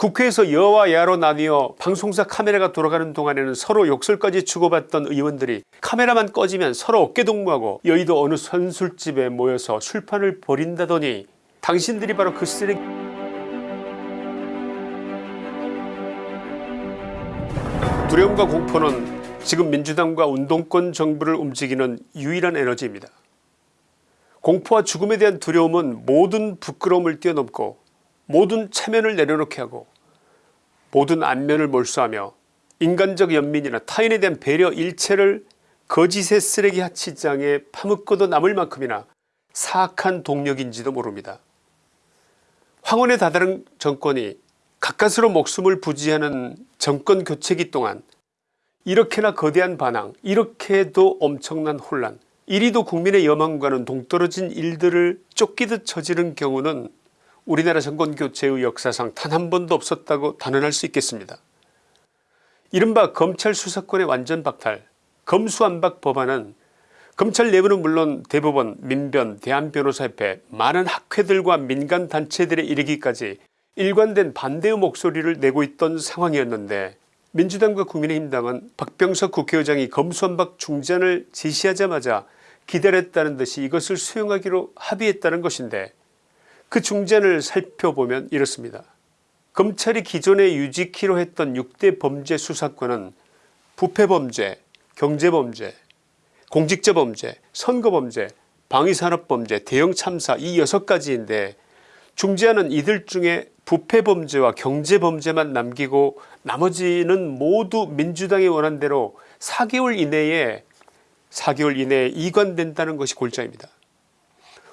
국회에서 여와 야로 나뉘어 방송사 카메라가 돌아가는 동안에는 서로 욕설까지 주고받던 의원들이 카메라만 꺼지면 서로 어깨동무하고 여의도 어느 선술집에 모여서 술판을 벌인다더니 당신들이 바로 그 쓰레기 두려움과 공포는 지금 민주당과 운동권 정부를 움직이는 유일한 에너지입니다. 공포와 죽음에 대한 두려움은 모든 부끄러움을 뛰어넘고 모든 체면을 내려놓게 하고 모든 안면을 몰수하며 인간적 연민이나 타인에 대한 배려 일체를 거짓의 쓰레기 하치장에 파묻고도 남을 만큼이나 사악한 동력인지도 모릅니다. 황혼에 다다른 정권이 가까스로 목숨을 부지하는 정권 교체기 동안 이렇게나 거대한 반항 이렇게도 엄청난 혼란 이리도 국민의 여망과는 동떨어진 일들을 쫓기듯 저지른 경우는 우리나라 정권교체의 역사상 단 한 번도 없었다고 단언할 수 있겠습니다. 이른바 검찰 수사권의 완전 박탈 검수안박 법안은 검찰 내부는 물론 대법원 민변 대한변호사협회 많은 학회들과 민간단체들에 이르기까지 일관된 반대의 목소리를 내고 있던 상황이었는데 민주당과 국민의힘당은 박병석 국회의장이 검수안박 중단을 지시하자마자 기다렸다는 듯이 이것을 수용하기로 합의했다는 것인데 그 중간을 살펴보면 이렇습니다. 검찰이 기존에 유지키로 했던 6대 범죄 수사권은 부패범죄, 경제범죄, 공직자범죄, 선거범죄, 방위산업범죄, 대형참사 이 6가지인데 중재하는 이들 중에 부패범죄와 경제범죄만 남기고 나머지는 모두 민주당이 원한대로 4개월 이내에 4개월 이내에 이관된다는 것이 골자입니다.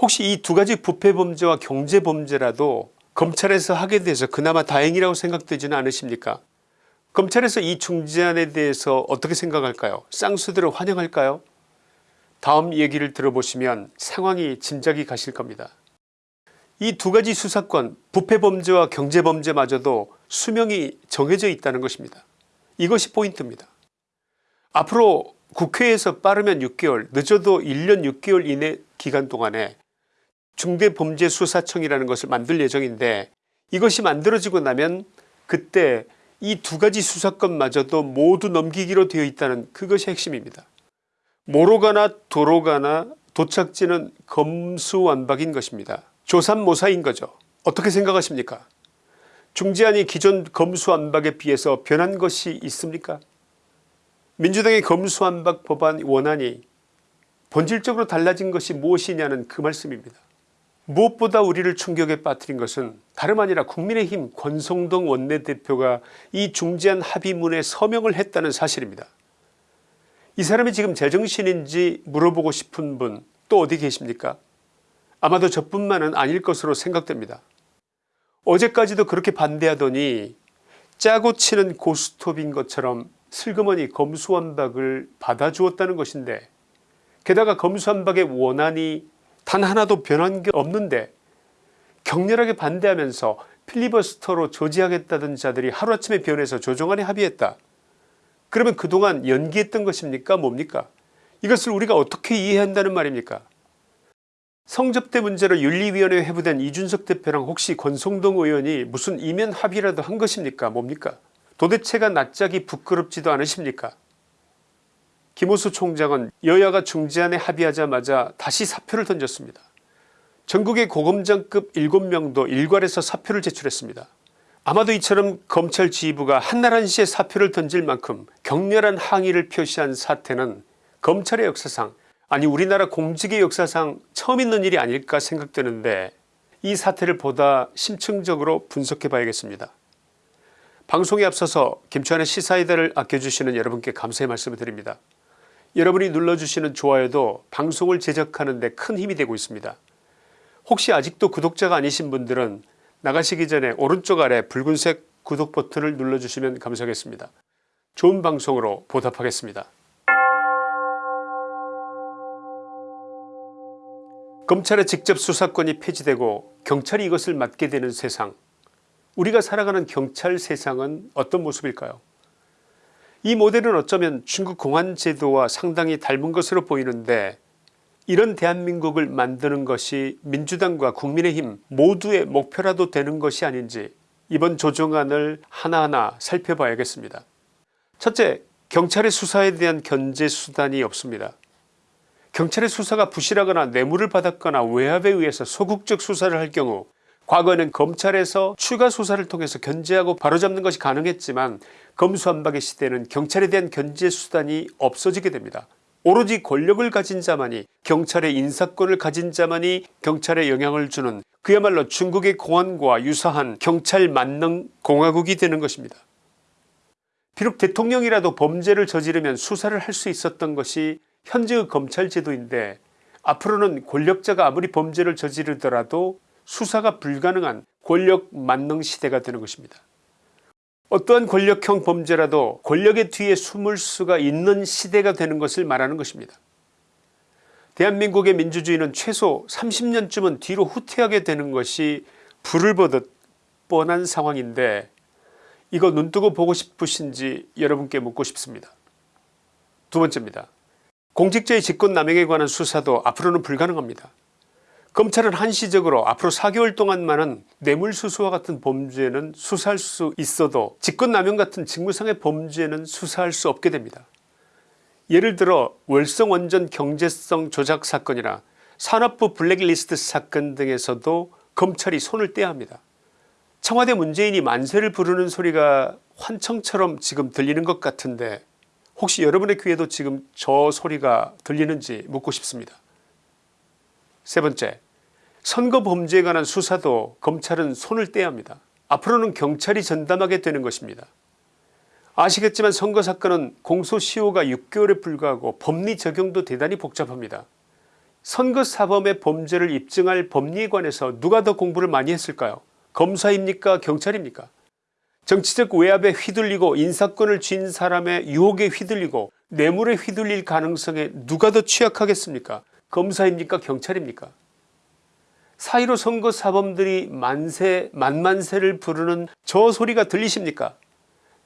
혹시 이 두 가지 부패범죄와 경제범죄라도 검찰에서 하게 돼서 그나마 다행이라고 생각되지는 않으십니까 검찰에서 이 중재안에 대해서 어떻게 생각할까요 쌍수들을 환영할까요 다음 얘기를 들어보시면 상황이 짐작이 가실 겁니다. 이 두 가지 수사권 부패범죄와 경제범죄마저도 수명이 정해져 있다는 것입니다. 이것이 포인트입니다. 앞으로 국회에서 빠르면 6개월 늦어도 1년 6개월 이내 기간 동안에 중대범죄수사청이라는 것을 만들 예정인데 이것이 만들어지고 나면 그때 이 두 가지 수사권마저도 모두 넘기기로 되어 있다는 그것이 핵심입니다. 모로 가나 도로 가나 도착지는 검수완박인 것입니다. 조삼모사인 거죠. 어떻게 생각하십니까 중재안이 기존 검수완박에 비해서 변한 것이 있습니까 민주당의 검수완박 법안 원안이 본질적으로 달라진 것이 무엇이냐는 그 말씀입니다. 무엇보다 우리를 충격에 빠뜨린 것은 다름 아니라 국민의힘 권성동 원내대표가 이 중재안 합의문에 서명을 했다는 사실입니다. 이 사람이 지금 제정신인지 물어보고 싶은 분 또 어디 계십니까 아마도 저뿐만은 아닐 것으로 생각됩니다. 어제까지도 그렇게 반대하더니 짜고 치는 고스톱인 것처럼 슬그머니 검수완박을 받아주었다는 것인데 게다가 검수완박의 원안이 단 하나도 변한 게 없는데 격렬하게 반대하면서 필리버스터로 조지하겠다던 자들이 하루아침에 변해서 조정안에 합의했다. 그러면 그동안 연기했던 것입니까? 뭡니까? 이것을 우리가 어떻게 이해한다는 말입니까? 성접대 문제로 윤리위원회에 회부된 이준석 대표랑 혹시 권성동 의원이 무슨 이면 합의라도 한 것입니까? 뭡니까? 도대체가 낯짝이 부끄럽지도 않으십니까 김호수 총장은 여야가 중재안에 합의하자마자 다시 사표를 던졌습니다. 전국의 고검장급 7명도 일괄해서 사표를 제출했습니다. 아마도 이처럼 검찰 지휘부가 한나라한시에 사표를 던질 만큼 격렬한 항의를 표시한 사태는 검찰의 역사상 아니 우리나라 공직의 역사상 처음 있는 일이 아닐까 생각되는데 이 사태를 보다 심층적으로 분석해 봐야겠습니다. 방송에 앞서서 김치환의 시사이다를 아껴주시는 여러분께 감사의 말씀을 드립니다. 여러분이 눌러주시는 좋아요도 방송을 제작하는 데 큰 힘이 되고 있습니다. 혹시 아직도 구독자가 아니신 분들은 나가시기 전에 오른쪽 아래 붉은색 구독 버튼을 눌러주시면 감사하겠습니다. 좋은 방송으로 보답하겠습니다. 검찰의 직접 수사권이 폐지되고 경찰이 이것을 맡게 되는 세상 우리가 살아가는 경찰 세상은 어떤 모습일까요 이 모델은 어쩌면 중국 공안 제도와 상당히 닮은 것으로 보이는데 이런 대한민국을 만드는 것이 민주당과 국민의힘 모두의 목표라도 되는 것이 아닌지 이번 조정안을 하나하나 살펴봐야겠습니다. 첫째 경찰의 수사에 대한 견제 수단이 없습니다. 경찰의 수사가 부실하거나 뇌물을 받았거나 외압에 의해서 소극적 수사를 할 경우 과거에는 검찰에서 추가 수사를 통해서 견제하고 바로잡는 것이 가능했지만 검수한박의 시대는 경찰에 대한 견제 수단이 없어지게 됩니다. 오로지 권력을 가진 자만이 경찰의 인사권을 가진 자만이 경찰에 영향을 주는 그야말로 중국의 공안과 유사한 경찰 만능 공화국이 되는 것입니다. 비록 대통령이라도 범죄를 저지르면 수사를 할 수 있었던 것이 현재의 검찰 제도인데 앞으로는 권력자가 아무리 범죄를 저지르더라도 수사가 불가능한 권력 만능 시대가 되는 것입니다. 어떠한 권력형 범죄라도 권력의 뒤에 숨을 수가 있는 시대가 되는 것을 말하는 것입니다. 대한민국의 민주주의는 최소 30년쯤은 뒤로 후퇴하게 되는 것이 불을 보듯 뻔한 상황인데 이거 눈뜨고 보고 싶으신지 여러분께 묻고 싶습니다. 두 번째입니다. 공직자의 직권남용에 관한 수사도 앞으로는 불가능합니다. 검찰은 한시적으로 앞으로 4개월 동안만은 뇌물수수와 같은 범죄는 수사할 수 있어도 직권남용 같은 직무상의 범죄는 수사할 수 없게 됩니다. 예를 들어 월성원전 경제성 조작 사건이나 산업부 블랙리스트 사건 등에서도 검찰이 손을 떼야 합니다. 청와대 문재인이 만세를 부르는 소리가 환청처럼 지금 들리는 것 같은데 혹시 여러분의 귀에도 지금 저 소리가 들리는지 묻고 싶습니다. 세 번째 선거 범죄에 관한 수사도 검찰은 손을 떼야 합니다. 앞으로는 경찰이 전담하게 되는 것입니다. 아시겠지만 선거사건은 공소시효가 6개월에 불과하고 법리 적용도 대단히 복잡합니다. 선거사범의 범죄를 입증할 법리에 관해서 누가 더 공부를 많이 했을까요 검사입니까 경찰입니까 정치적 외압에 휘둘리고 인사권을 쥔 사람의 유혹에 휘둘리고 뇌물에 휘둘릴 가능성에 누가 더 취약하겠습니까 검사입니까 경찰입니까 사이로 선거 사범들이 만세 만만세를 부르는 저 소리가 들리십니까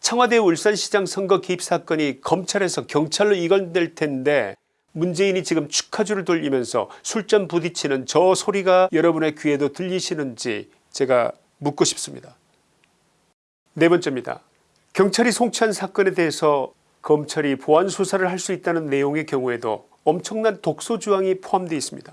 청와대 울산시장 선거 개입 사건이 검찰에서 경찰로 이관될 텐데 문재인이 지금 축하주를 돌리면서 술잔 부딪히는 저 소리가 여러분의 귀에도 들리시는지 제가 묻고 싶습니다. 네 번째입니다. 경찰이 송치한 사건에 대해서 검찰이 보안 수사를 할 수 있다는 내용의 경우에도 엄청난 독소조항이 포함되어 있습니다.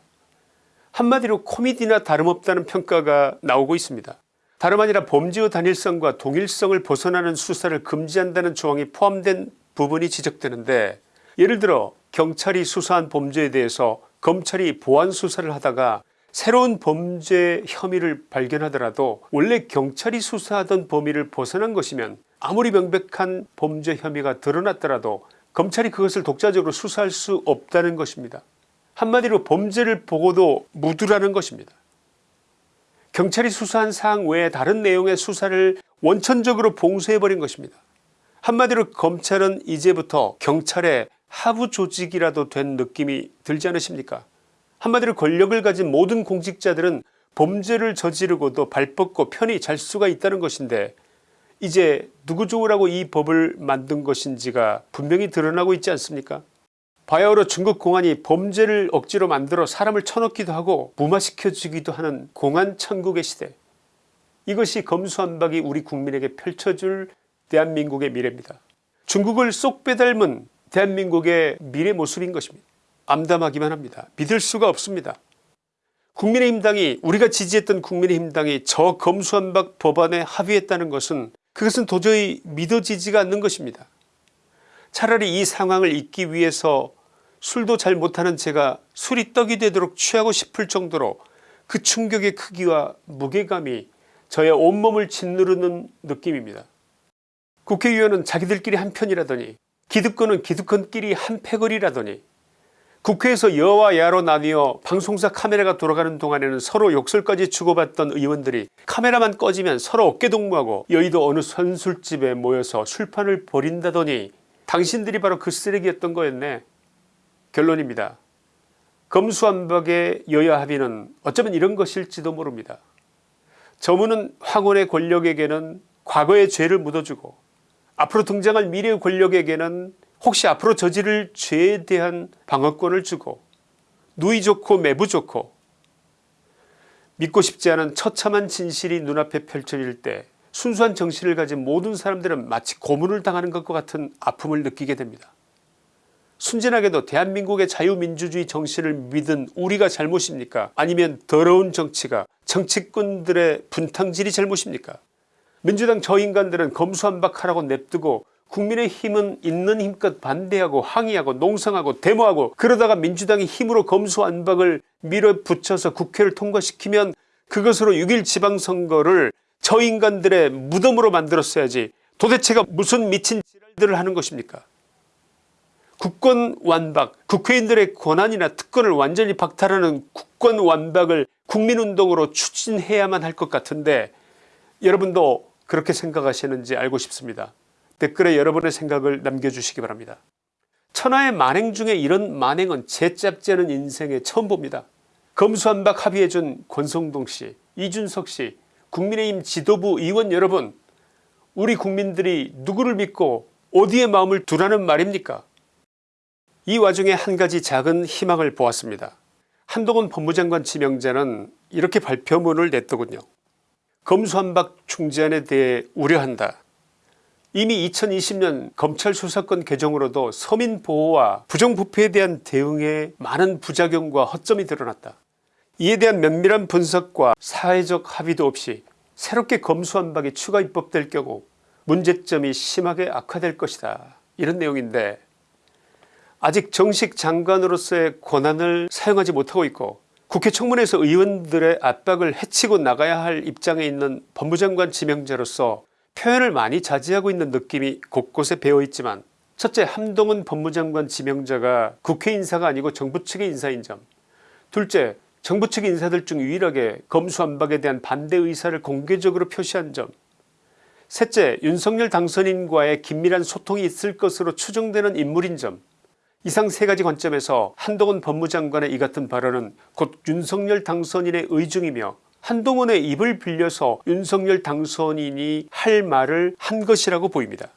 한마디로 코미디나 다름없다는 평가가 나오고 있습니다. 다름 아니라 범죄의 단일성과 동일성을 벗어나는 수사를 금지한다는 조항이 포함된 부분이 지적되는데 예를 들어 경찰이 수사한 범죄에 대해서 검찰이 보안 수사를 하다가 새로운 범죄 혐의를 발견하더라도 원래 경찰이 수사하던 범위를 벗어난 것이면 아무리 명백한 범죄 혐의가 드러났더라도 검찰이 그것을 독자적으로 수사할 수 없다는 것입니다. 한마디로 범죄를 보고도 묻으라는 것입니다. 경찰이 수사한 사항 외에 다른 내용의 수사를 원천적으로 봉쇄해버린 것입니다. 한마디로 검찰은 이제부터 경찰의 하부 조직이라도 된 느낌이 들지 않으십니까 한마디로 권력을 가진 모든 공직자들은 범죄를 저지르고도 발 뻗고 편히 잘 수가 있다는 것인데 이제 누구 좋으라고 이 법을 만든 것인지가 분명히 드러나고 있지 않습니까 바야흐로 중국 공안이 범죄를 억지로 만들어 사람을 쳐넣기도 하고 무마시켜 주기도 하는 공안 천국의 시대 이것이 검수한박이 우리 국민에게 펼쳐줄 대한민국의 미래입니다. 중국을 쏙 빼닮은 대한민국의 미래 모습인 것입니다. 암담하기만 합니다. 믿을 수가 없습니다. 국민의힘당이 우리가 지지했던 국민의힘당이 저 검수한박 법안에 합의했다는 것은 그것은 도저히 믿어지지가 않는 것입니다. 차라리 이 상황을 잊기 위해서 술도 잘 못하는 제가 술이 떡이 되도록 취하고 싶을 정도로 그 충격의 크기와 무게감이 저의 온몸을 짓누르는 느낌입니다. 국회의원은 자기들끼리 한편이라더니 기득권은 기득권끼리 한 패거리라더니 국회에서 여와 야로 나뉘어 방송사 카메라가 돌아가는 동안에는 서로 욕설까지 주고받던 의원들이 카메라만 꺼지면 서로 어깨동무하고 여의도 어느 선술집에 모여서 술판을 벌인다더니 당신들이 바로 그 쓰레기였던 거였네 결론입니다. 검수완박의 여야 합의는 어쩌면 이런 것일지도 모릅니다. 저문은 황혼의 권력에게는 과거의 죄를 묻어주고 앞으로 등장할 미래의 권력에게는 혹시 앞으로 저지를 죄에 대한 방어권을 주고 누이 좋고 매부 좋고 믿고 싶지 않은 처참한 진실이 눈앞에 펼쳐질 때 순수한 정신을 가진 모든 사람들은 마치 고문을 당하는 것과 같은 아픔을 느끼게 됩니다. 순진하게도 대한민국의 자유민주주의 정신을 믿은 우리가 잘못입니까? 아니면 더러운 정치가 정치꾼들의 분탕질이 잘못입니까? 민주당 저 인간들은 검수한박하라고 냅두고 국민의힘은 있는 힘껏 반대하고 항의하고 농성하고 데모하고 그러다가 민주당이 힘으로 검수안박을 밀어붙여서 국회를 통과시키면 그것으로 6일 지방선거를 저 인간들의 무덤으로 만들었어야지 도대체가 무슨 미친 지랄들을 하는 것입니까 국권 완박 국회의원들의 권한이나 특권을 완전히 박탈하는 국권 완박을 국민운동으로 추진해야만 할 것 같은데 여러분도 그렇게 생각하시는지 알고 싶습니다. 댓글에 여러분의 생각을 남겨주시기 바랍니다. 천하의 만행 중에 이런 만행은 제 짭지 않은 인생에 처음 봅니다. 검수한박 합의해준 권성동씨 이준석씨 국민의힘 지도부 의원 여러분 우리 국민들이 누구를 믿고 어디에 마음을 두라는 말입니까 이 와중에 한 가지 작은 희망을 보았습니다. 한동훈 법무장관 지명자는 이렇게 발표문을 냈더군요. 검수한박 중재안에 대해 우려한다. 이미 2020년 검찰 수사권 개정으로도 서민보호와 부정부패에 대한 대응에 많은 부작용과 허점이 드러났다. 이에 대한 면밀한 분석과 사회적 합의도 없이 새롭게 검수한박이 추가 입법될 경우 문제점이 심하게 악화될 것이다. 이런 내용인데 아직 정식 장관으로서의 권한을 사용하지 못하고 있고 국회 청문회에서 의원들의 압박을 해치고 나가야 할 입장에 있는 법무장관 지명자로서 표현을 많이 자제하고 있는 느낌이 곳곳에 배어있지만 첫째 한동훈 법무장관 지명자가 국회 인사가 아니고 정부 측의 인사인 점. 둘째 정부 측 인사들 중 유일하게 검수안박에 대한 반대 의사를 공개적으로 표시한 점. 셋째 윤석열 당선인과의 긴밀한 소통이 있을 것으로 추정되는 인물인 점 이상 세 가지 관점에서 한동훈 법무장관의 이 같은 발언은 곧 윤석열 당선인의 의중이며 한동훈의 입을 빌려서 윤석열 당선인이 할 말을 한 것이라고 보입니다.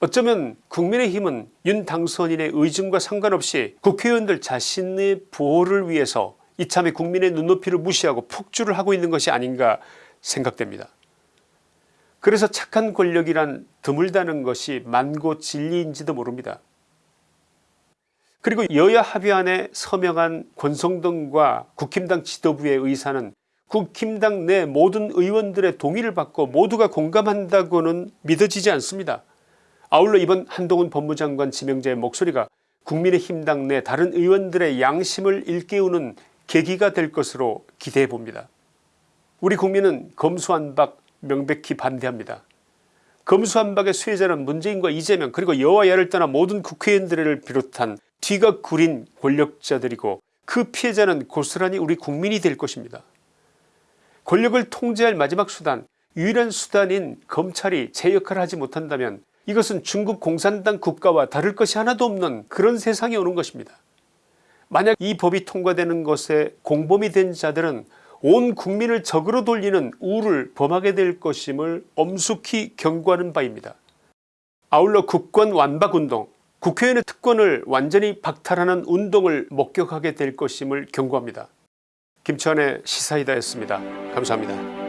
어쩌면 국민의힘은 윤 당선인의 의중과 상관없이 국회의원들 자신의 보호를 위해서 이참에 국민의 눈높이를 무시하고 폭주를 하고 있는 것이 아닌가 생각됩니다. 그래서 착한 권력이란 드물다는 것이 만고 진리인지도 모릅니다. 그리고 여야 합의안에 서명한 권성동과 국힘당 지도부의 의사는 국힘당 내 모든 의원들의 동의를 받고 모두가 공감한다고는 믿어지지 않습니다. 아울러 이번 한동훈 법무장관 지명자의 목소리가 국민의힘당 내 다른 의원들의 양심을 일깨우는 계기가 될 것으로 기대해 봅니다. 우리 국민은 검수안박 명백히 반대합니다. 검수안박의 수혜자는 문재인과 이재명 그리고 여와 야를 떠나 모든 국회의원들을 비롯한 뒤가 구린 권력자들이고 그 피해자는 고스란히 우리 국민이 될 것입니다. 권력을 통제할 마지막 수단 유일한 수단인 검찰이 제 역할을 하지 못한다면 이것은 중국 공산당 국가와 다를 것이 하나도 없는 그런 세상이 오는 것입니다. 만약 이 법이 통과되는 것에 공범이 된 자들은 온 국민을 적으로 돌리는 우를 범하게 될 것임을 엄숙히 경고하는 바입니다. 아울러 국권 완박운동 국회의원의 특권을 완전히 박탈하는 운동을 목격하게 될 것임을 경고합니다. 김치환의 시사이다였습니다. 감사합니다.